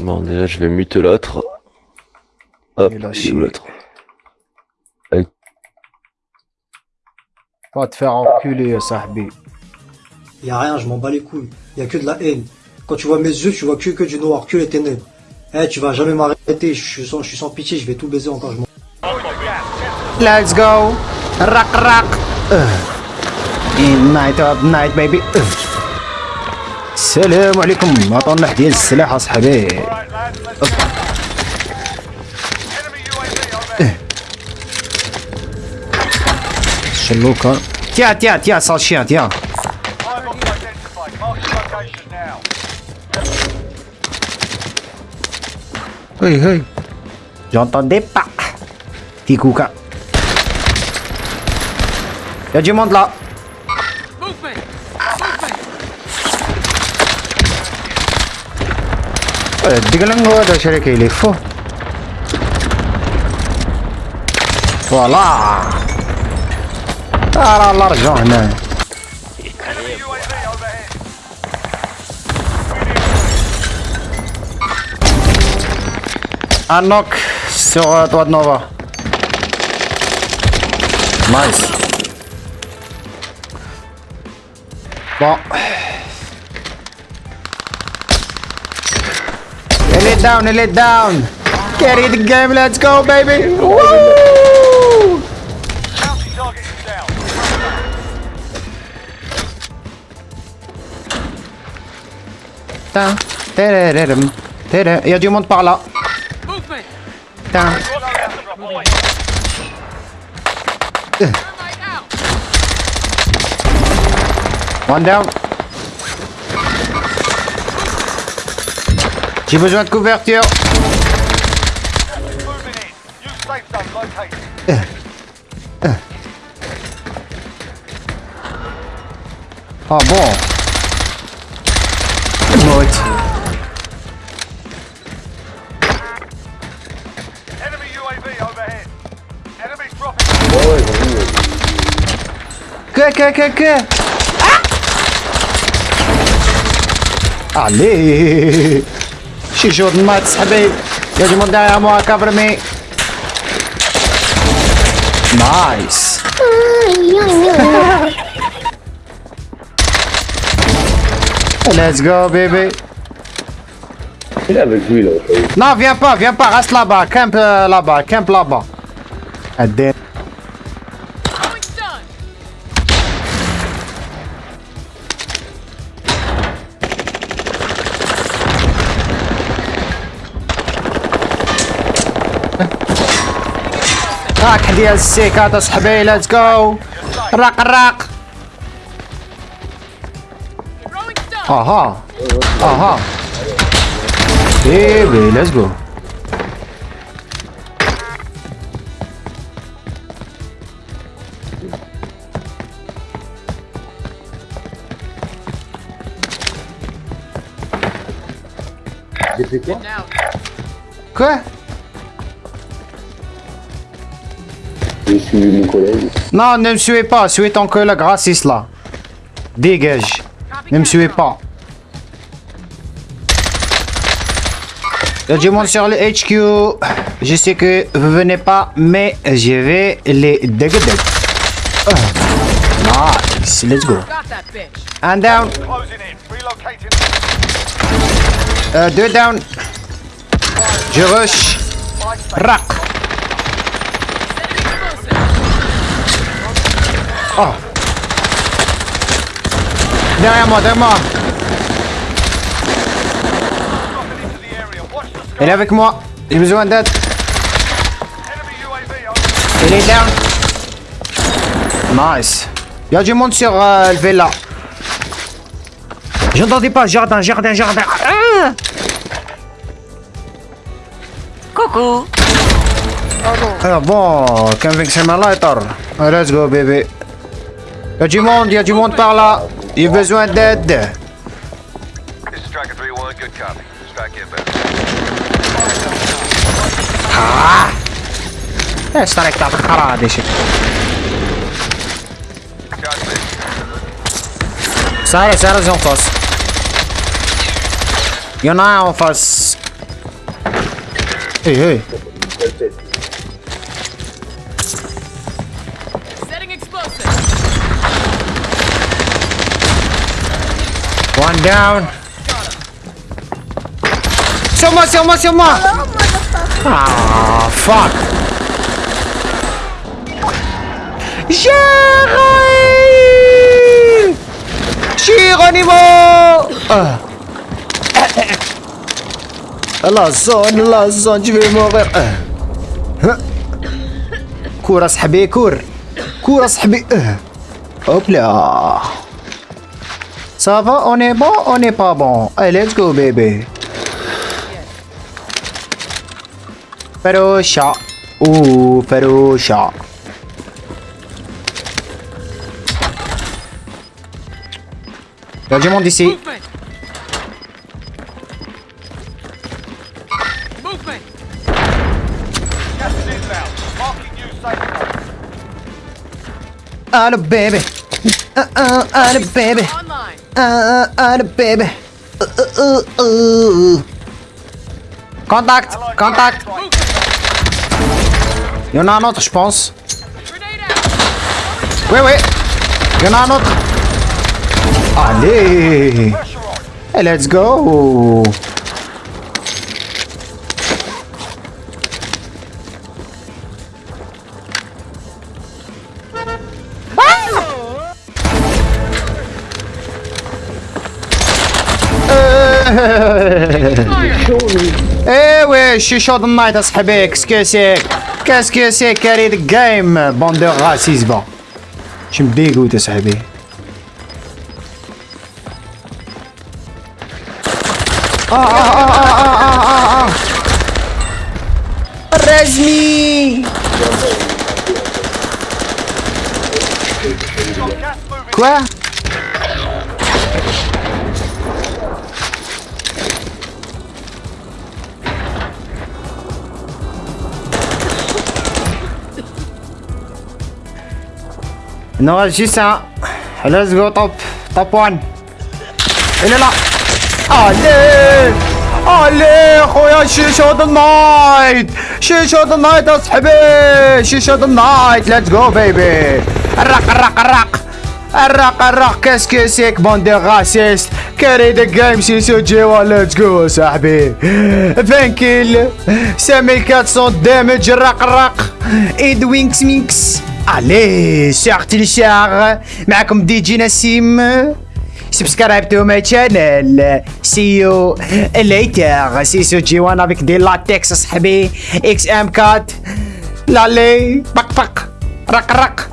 Bon, déjà, je vais mute l'autre. Hop, l'autre Va te faire enculer, Sahbi. Y a rien, je m'en bats les couilles. Y a que de la haine. Quand tu vois mes yeux, tu vois que, que du noir, que les ténèbres. Eh, tu vas jamais m'arrêter, je suis sans, je suis sans pitié, je vais tout baiser encore, je m'en Let's go. Rock, rock. In night of night, baby. Uh. السلام عليكم. مطنح ديال السلاح أصحابي. شلوكا تيا تيا تيا صالشيا تيا. هاي هاي. جونتوندي با تيكوكا. يا جيموند لا. الدقلنج هذا شركة يلفه فوالا ترى الله رجعوا هنا. Un knock sur down, elle est down. Carry the game, let's go baby. Woo! Il y a du monde par là. Tin. One down. J'ai besoin de couverture. Ah bon. Mort. Que, que, que, que ah Allez شي جور مات صاحبي يا جماعة derrière moi cover me Nice Let's go baby Il est avec lui, là. Non viens pas, viens pas, reste là-bas, camp euh, là-bas, camp là-bas Adé- راك ديال السيكات اصحابي ليتس جو راق راق. أها. أها. بيبي ليتس جو Quoi? Non, ne me suivez pas, suivez ton collègue raciste là. Dégage. Ne me suivez pas. Il y a du monde sur le HQ. Je sais que vous venez pas, mais je vais les dégager. Ah, Nice, let's go. Un down, euh, deux down. Je rush. Rack. Oh. Derrière moi, derrière moi. Elle est avec moi. J'ai besoin d'aide. Elle est down. Nice. Il y a du monde sur euh, le villa. J'entendais pas. Jardin, jardin, jardin. Ah Coucou. Ah bon, conviction my lighter. Ah, Let's go, baby. Y'a du monde, y'a du monde par là. Il a besoin d'aide. Ah! Essa tá caralho, deixa. Sara, Sara, não faz. Eu não faço. Ei, ei. One down. Moi, sur moi. Ah, fuck. Géry Géronimo ah. La zone, la zone, je vais mourir. Ah. كورة صاحبي كور كورة صاحبي آه. Ça va, on est bon, on n'est pas bon. Allez, let's go, bébé. Ferocha. Ouh, Ferocha. Il y du monde ici. Allô, bébé. Allô, bébé. Uh, uh, baby. Uh, uh, uh, uh. Contact, contact. Il y en a pense. Grenade out. Oui, oui. Il. Allez. Hey, let's go. ايه وي شي شوط النايت اصحابي كسكسيك كسكسيك كاري ذا جيم بوندو غاسيزبا شي مديقوت اصحابي اه اه اه اه اه اه اه رزمي Gas moving. كوا Un. Let's go top. Top one. Il est là. Allez Allez خويا شيشو ذا نايت شيشو ذا نايت اصحابي شيشو ذا نايت ليتس جو بيبي الرق الرق الرق الرق الرق كاس كاسيك بوندي غاسيست كاري ذا جيم شيشو جيوا ليتس جو صاحبي فانكيل سامي 400 دامج الرق الرق ايد وينكس مينكس الي سي اختيليشار معكم دي جي نسيم سبسكرايب تو ماي شانل يو ليتر سي سو جي وان افيك دي لاتكس صاحبي إكس ام كات لالي بق بق رق رق